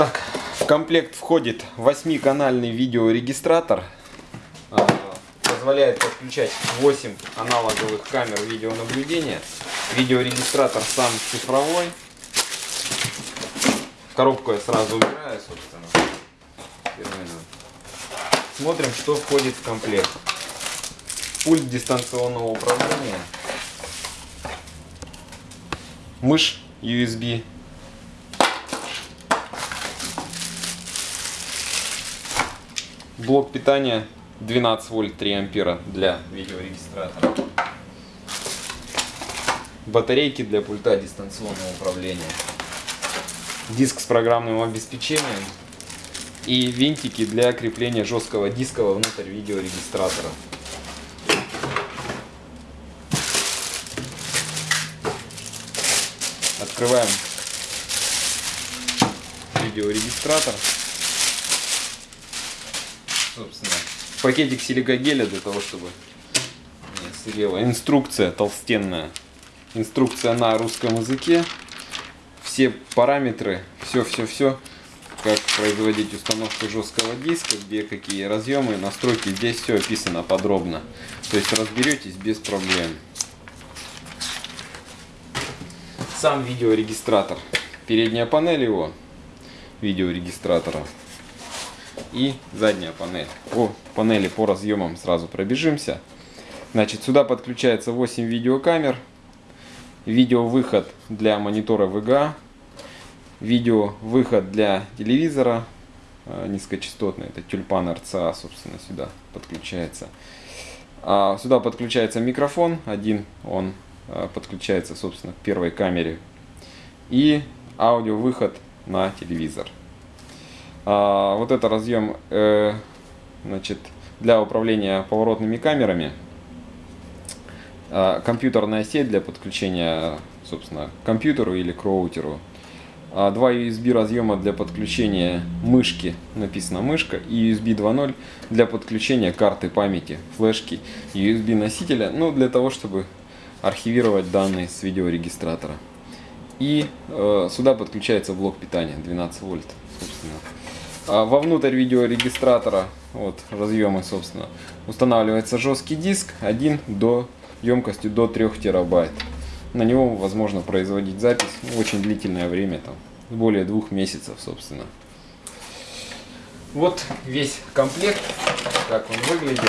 Так, в комплект входит 8-канальный видеорегистратор. А, Позволяет подключать 8 аналоговых камер видеонаблюдения. Видеорегистратор сам цифровой. Коробку я сразу убираю, собственно. Смотрим, что входит в комплект. Пульт дистанционного управления. Мышь USB. Блок питания 12 вольт 3 ампера для видеорегистратора. Батарейки для пульта дистанционного управления. Диск с программным обеспечением. И винтики для крепления жесткого диска внутрь видеорегистратора. Открываем видеорегистратор. Собственно, пакетик силикогеля для того, чтобы не сырело. Инструкция толстенная. Инструкция на русском языке. Все параметры, все-все-все, как производить установку жесткого диска, где какие разъемы, настройки. Здесь все описано подробно. То есть разберетесь без проблем. Сам видеорегистратор. Передняя панель его видеорегистратора и задняя панель. По панели по разъемам сразу пробежимся. Значит, сюда подключается 8 видеокамер. Видеовыход для монитора VGA. Видеовыход для телевизора э, низкочастотный. Это тюльпан RCA, собственно, сюда подключается. А сюда подключается микрофон. Один он э, подключается, собственно, к первой камере. И аудиовыход на телевизор. А, вот это разъем э, значит, для управления поворотными камерами. А, компьютерная сеть для подключения, собственно, к компьютеру или к роутеру. А, два USB разъема для подключения мышки, написано мышка, и USB 2.0 для подключения карты памяти, флешки, USB носителя, ну для того, чтобы архивировать данные с видеорегистратора. И э, сюда подключается блок питания 12 вольт, собственно. А вовнутрь видеорегистратора, вот разъемы, собственно, устанавливается жесткий диск 1 до емкостью до 3 терабайт. На него возможно производить запись очень длительное время, там, более двух месяцев, собственно. Вот весь комплект, как он выглядит.